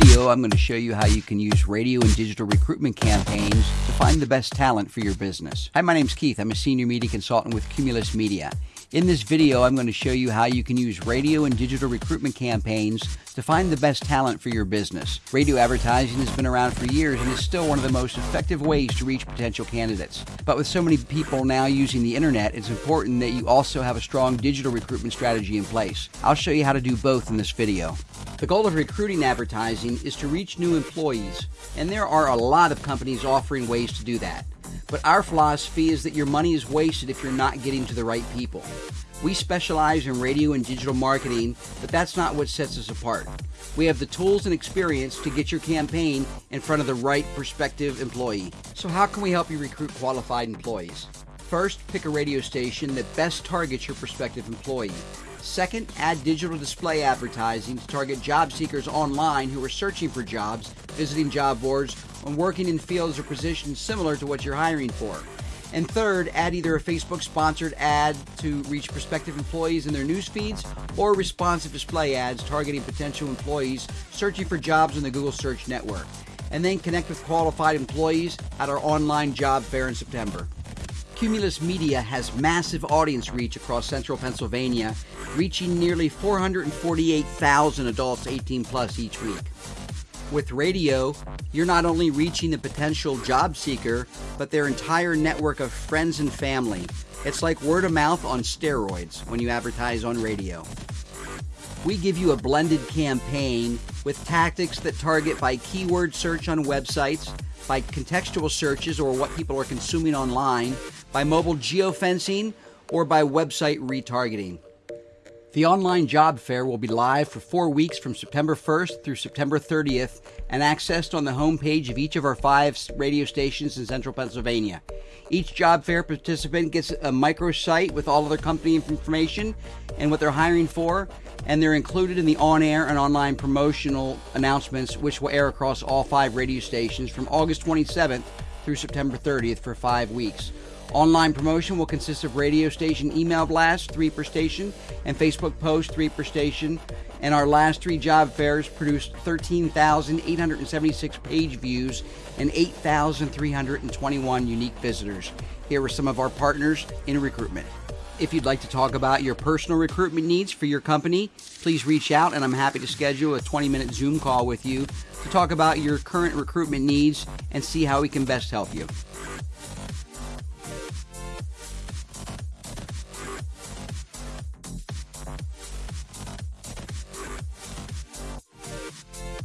video, I'm going to show you how you can use radio and digital recruitment campaigns to find the best talent for your business. Hi, my name's Keith. I'm a senior media consultant with Cumulus Media. In this video, I'm going to show you how you can use radio and digital recruitment campaigns to find the best talent for your business. Radio advertising has been around for years and is still one of the most effective ways to reach potential candidates. But with so many people now using the internet, it's important that you also have a strong digital recruitment strategy in place. I'll show you how to do both in this video. The goal of recruiting advertising is to reach new employees, and there are a lot of companies offering ways to do that. But our philosophy is that your money is wasted if you're not getting to the right people. We specialize in radio and digital marketing, but that's not what sets us apart. We have the tools and experience to get your campaign in front of the right prospective employee. So, how can we help you recruit qualified employees? First, pick a radio station that best targets your prospective employee. Second, add digital display advertising to target job seekers online who are searching for jobs, visiting job boards, and working in fields or positions similar to what you're hiring for. And third, add either a Facebook sponsored ad to reach prospective employees in their news feeds or responsive display ads targeting potential employees searching for jobs in the Google Search Network. And then connect with qualified employees at our online job fair in September. Cumulus Media has massive audience reach across central Pennsylvania, reaching nearly 448,000 adults 18 plus each week. With radio, you're not only reaching the potential job seeker, but their entire network of friends and family. It's like word of mouth on steroids when you advertise on radio. We give you a blended campaign with tactics that target by keyword search on websites, by contextual searches or what people are consuming online, by mobile geofencing, or by website retargeting. The online job fair will be live for four weeks from September 1st through September 30th and accessed on the homepage of each of our five radio stations in central Pennsylvania. Each job fair participant gets a microsite with all of their company information and what they're hiring for, and they're included in the on air and online promotional announcements, which will air across all five radio stations from August 27th through September 30th for five weeks. Online promotion will consist of radio station email blasts, three per station, and Facebook posts, three per station. And our last three job fairs produced 13,876 page views and 8,321 unique visitors. Here are some of our partners in recruitment. If you'd like to talk about your personal recruitment needs for your company, please reach out and I'm happy to schedule a 20 minute Zoom call with you to talk about your current recruitment needs and see how we can best help you.